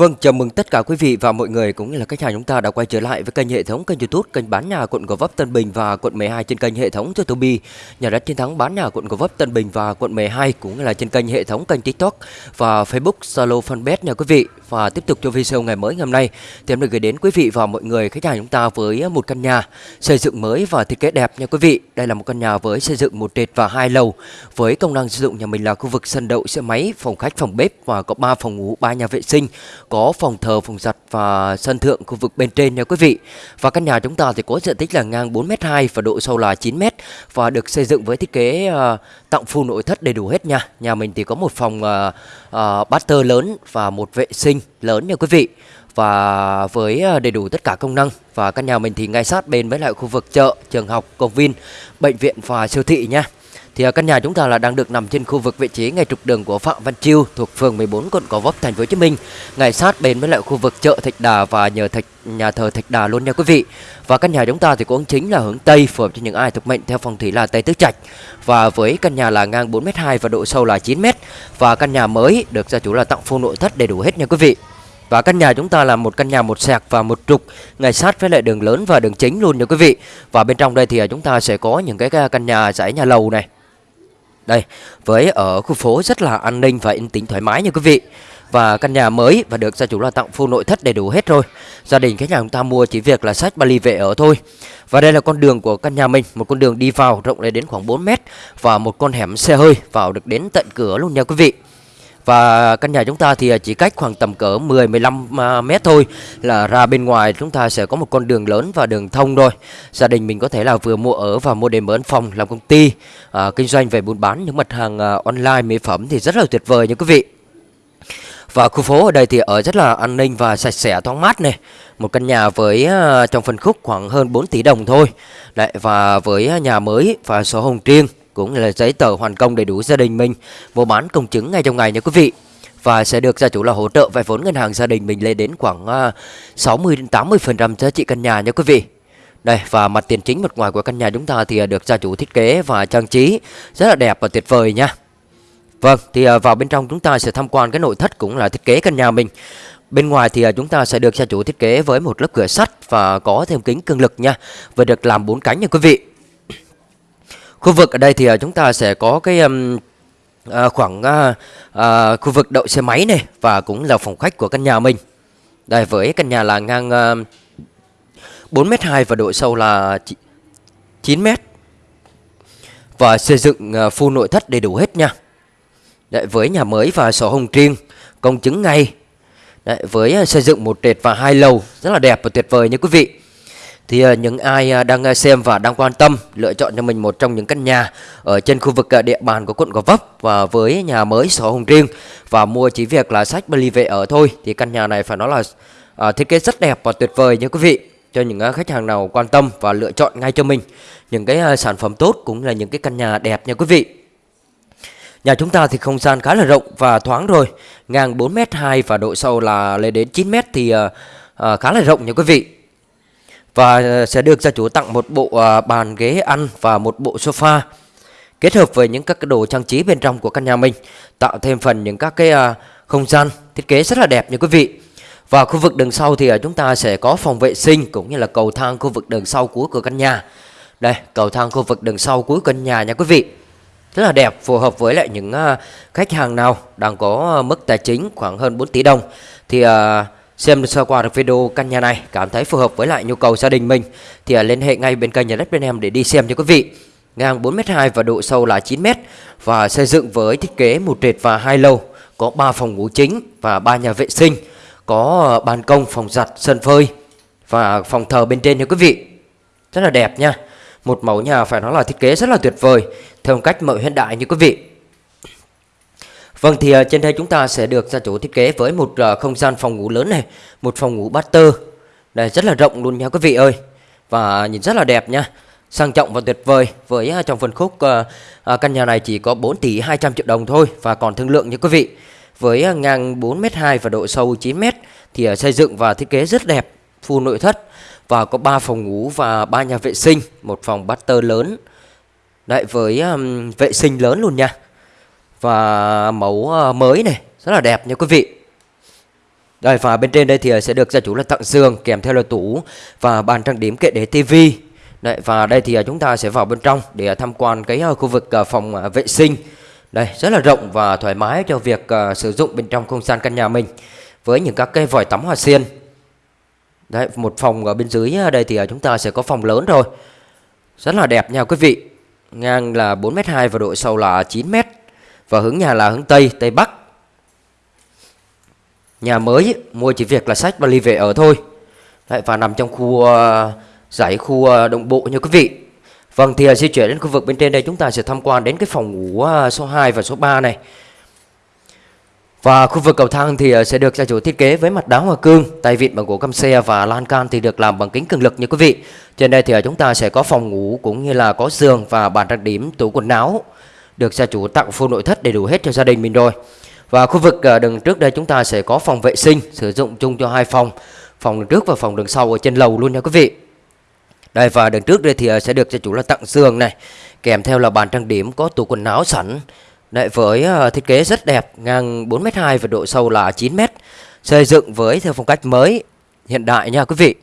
Vâng, chào mừng tất cả quý vị và mọi người cũng như là khách hàng chúng ta đã quay trở lại với kênh hệ thống kênh YouTube kênh bán nhà quận Gò Vấp Tân Bình và quận 12 trên kênh hệ thống Youtube nhà đất chiến thắng bán nhà quận Gò Vấp Tân Bình và quận 12 cũng như là trên kênh hệ thống kênh TikTok và Facebook Zalo Fanpage nha quý vị. Và tiếp tục cho video ngày mới ngày hôm nay thì em được gửi đến quý vị và mọi người khách hàng chúng ta với một căn nhà xây dựng mới và thiết kế đẹp nha quý vị. Đây là một căn nhà với xây dựng một trệt và hai lầu với công năng sử dụng nhà mình là khu vực sân đậu xe máy, phòng khách, phòng bếp và có 3 phòng ngủ, 3 nhà vệ sinh có phòng thờ, phòng giặt và sân thượng khu vực bên trên nha quý vị. Và căn nhà chúng ta thì có diện tích là ngang 4m2 và độ sâu là 9m và được xây dựng với thiết kế uh, tặng full nội thất đầy đủ hết nha. Nhà mình thì có một phòng uh, uh, batter lớn và một vệ sinh lớn nha quý vị và với đầy đủ tất cả công năng và căn nhà mình thì ngay sát bên với lại khu vực chợ, trường học, công viên, bệnh viện và siêu thị nha. Thì căn nhà chúng ta là đang được nằm trên khu vực vị trí ngay trục đường của Phạm Văn Chiêu thuộc phường 14 quận Gò Vấp thành phố Hồ Chí Minh, ngay sát bên với lại khu vực chợ Thạch Đà và nhờ thạch nhà thờ Thạch Đà luôn nha quý vị. Và căn nhà chúng ta thì cũng chính là hướng Tây phù hợp cho những ai thuộc mệnh theo phong thủy là Tây Tứ Trạch. Và với căn nhà là ngang 4m2 và độ sâu là 9m và căn nhà mới được gia chủ là tặng full nội thất đầy đủ hết nha quý vị. Và căn nhà chúng ta là một căn nhà một sạc và một trục ngay sát với lại đường lớn và đường chính luôn nha quý vị. Và bên trong đây thì à, chúng ta sẽ có những cái căn nhà dãy nhà lầu này đây, với ở khu phố rất là an ninh và yên tĩnh thoải mái nha quý vị. Và căn nhà mới và được gia chủ là tặng full nội thất đầy đủ hết rồi. Gia đình khách nhà chúng ta mua chỉ việc là sách Bali về ở thôi. Và đây là con đường của căn nhà mình, một con đường đi vào rộng lên đến khoảng 4 mét và một con hẻm xe hơi vào được đến tận cửa luôn nha quý vị. Và căn nhà chúng ta thì chỉ cách khoảng tầm cỡ 10-15 à, mét thôi là ra bên ngoài chúng ta sẽ có một con đường lớn và đường thông thôi Gia đình mình có thể là vừa mua ở và mua để mở phòng làm công ty, à, kinh doanh về buôn bán những mặt hàng à, online mỹ phẩm thì rất là tuyệt vời nha quý vị. Và khu phố ở đây thì ở rất là an ninh và sạch sẽ thoáng mát này. Một căn nhà với à, trong phân khúc khoảng hơn 4 tỷ đồng thôi. Đấy, và với nhà mới và sổ hồng riêng cũng là giấy tờ hoàn công đầy đủ gia đình mình mua bán công chứng ngay trong ngày nha quý vị và sẽ được gia chủ là hỗ trợ vay vốn ngân hàng gia đình mình lên đến khoảng à, 60 đến 80% giá trị căn nhà nha quý vị. Đây và mặt tiền chính mặt ngoài của căn nhà chúng ta thì à, được gia chủ thiết kế và trang trí rất là đẹp và tuyệt vời nha. Vâng, thì à, vào bên trong chúng ta sẽ tham quan cái nội thất cũng là thiết kế căn nhà mình. Bên ngoài thì chúng ta sẽ được gia chủ thiết kế với một lớp cửa sắt và có thêm kính cường lực nha và được làm bốn cánh nha quý vị. Khu vực ở đây thì à, chúng ta sẽ có cái um, à, khoảng à, à, khu vực đậu xe máy này và cũng là phòng khách của căn nhà mình. Đây với căn nhà là ngang à, 4m2 và độ sâu là 9m. Và xây dựng à, full nội thất đầy đủ hết nha. Đấy, với nhà mới và sổ hồng riêng, công chứng ngay. Đấy, với à, xây dựng một trệt và hai lầu rất là đẹp và tuyệt vời nha quý vị. Thì ờ, những ai ờ, đang ờ, xem và đang quan tâm lựa chọn cho mình một trong những căn nhà ở trên khu vực địa bàn của quận Gò Vấp và với nhà mới sổ hồng riêng và mua chỉ việc là sách Bali về ở thôi thì căn nhà này phải nói là thiết kế rất đẹp và tuyệt vời nha quý vị cho những khách hàng nào quan tâm và lựa chọn ngay cho mình những cái sản phẩm tốt cũng là những cái căn nhà đẹp nha quý vị. Nhà chúng ta thì không gian khá là rộng và thoáng rồi, ngang 4m2 và độ sâu là lên đến 9m thì khá là rộng nha quý vị. Và ờ, sẽ được gia chủ tặng một bộ ờ, bàn ghế ăn và một bộ sofa. Kết hợp với những các cái đồ trang trí bên trong của căn nhà mình Tạo thêm phần những các cái ờ, không gian thiết kế rất là đẹp nha quý vị. Và khu vực đường sau thì chúng ta sẽ có phòng vệ sinh cũng như là cầu thang khu vực đường sau cuối của căn nhà. Đây cầu thang khu vực đường sau cuối căn nhà nha quý vị. Rất là đẹp phù hợp với lại những khách hàng nào đang có mức tài chính khoảng hơn 4 tỷ đồng Thì uh, Xem sơ qua được video căn nhà này cảm thấy phù hợp với lại nhu cầu gia đình mình thì à, liên hệ ngay bên kênh nhà đất bên em để đi xem nha quý vị. Ngang 4m2 và độ sâu là 9m và xây dựng với thiết kế một trệt và hai lầu, có 3 phòng ngủ chính và 3 nhà vệ sinh, có à, ban công, phòng giặt, sân phơi và phòng thờ bên trên nha quý vị. Rất là đẹp nha. Một mẫu nhà phải nói là thiết kế rất là tuyệt vời theo cách mẫu hiện đại như quý vị. Vâng thì ờ, trên đây chúng ta sẽ được gia chủ thiết kế với một ờ, không gian phòng ngủ lớn này, một phòng ngủ master. Đây rất là rộng luôn nha quý vị ơi. Và nhìn rất là đẹp nha. Sang trọng và tuyệt vời với ờ, trong phân khúc căn nhà này chỉ có 4 tỷ 200 triệu đồng thôi và còn thương lượng nha quý vị. Với ngang 4m2 và độ sâu 9m thì xây dựng và thiết kế rất đẹp, full nội thất và có 3 phòng ngủ và 3 nhà vệ sinh, một phòng master lớn. Đấy với um, vệ sinh lớn luôn nha và mẫu ờ, mới này, rất là đẹp nha quý vị Đây, và bên trên đây thì ờ, sẽ được gia chủ là tặng giường kèm theo là tủ và bàn trang điểm kệ để tivi. Đấy, và đây thì ờ, chúng ta sẽ vào bên trong để tham quan cái khu vực phòng vệ sinh. Đây, rất là rộng và thoải mái cho việc sử dụng bên trong không gian căn nhà mình với những các cây vòi tắm hoa sen. Đấy, một phòng ở bên dưới đây thì chúng ta sẽ có phòng lớn rồi. Rất là đẹp nha quý vị. Ngang là 4m2 và độ sâu là 9m. Và hướng nhà là hướng Tây, Tây Bắc. Nhà mới mua chỉ việc là sách và ly về ở thôi. Đấy, và nằm trong khu ờ, uh, giải khu uh, đồng bộ như quý vị. Vâng thì uh, di chuyển đến khu vực bên trên đây chúng ta sẽ tham quan đến cái phòng ngủ uh, số 2 và số 3 này. Và khu vực cầu thang thì sẽ được gia chủ thiết kế với mặt đá hoa cương, tay vịn bằng gỗ căm xe và lan can thì được làm bằng kính cường lực như quý vị. Trên đây thì chúng ta sẽ có phòng ngủ cũng như là có giường và bàn trang điểm, tủ quần áo được gia chủ tặng full nội thất đầy đủ hết cho gia đình mình rồi. Và khu vực ờ, đường trước đây chúng ta sẽ có phòng vệ sinh sử dụng chung cho hai phòng, phòng đường trước và phòng đường sau ở trên lầu luôn nha quý vị. Đây và đường trước đây thì ờ, sẽ được gia chủ là tặng giường này, kèm theo là bàn trang điểm có tủ quần áo sẵn. Đấy, với ờ, thiết kế rất đẹp, ngang 4m2 và độ sâu là 9m. Xây dựng với theo phong cách mới, hiện đại nha quý vị.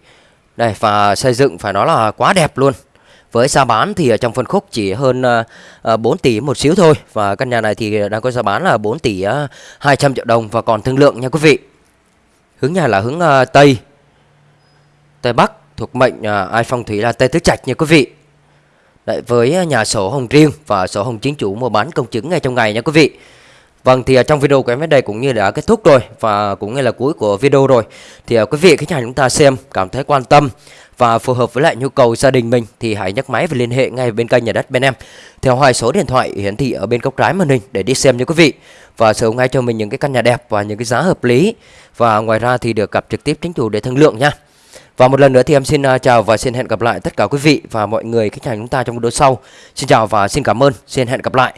Đây và xây dựng phải nói là quá đẹp luôn. Với giá bán thì ở trong phân khúc chỉ hơn ờ, ờ, 4 tỷ một xíu thôi. Và căn nhà này thì đang có giá bán là 4 tỷ ờ, 200 triệu đồng. Và còn thương lượng nha quý vị. Hướng nhà là hướng Tây. Tây Bắc thuộc mệnh ai phong thủy là Tây Tứ Trạch nha quý vị. Đấy, với nhà sổ hồng riêng và sổ hồng chính chủ mua bán công chứng ngay trong ngày nha quý vị. Vâng thì à, trong video của em đến đây cũng như đã kết thúc rồi và cũng như là cuối của video rồi thì à, quý vị khách hàng chúng ta xem, cảm thấy quan tâm và phù hợp với lại nhu cầu gia đình mình thì hãy nhấc máy và liên hệ ngay bên kênh nhà đất bên em theo hai số điện thoại hiển thị ở bên góc trái màn hình để đi xem nha quý vị và sở ngay cho mình những cái căn nhà đẹp và những cái giá hợp lý và ngoài ra thì được gặp trực tiếp chính chủ để thương lượng nha. Và một lần nữa thì em xin à, chào và xin hẹn gặp lại tất cả quý vị và mọi người khách hàng chúng ta trong video sau. Xin chào và xin cảm ơn. Xin hẹn gặp lại.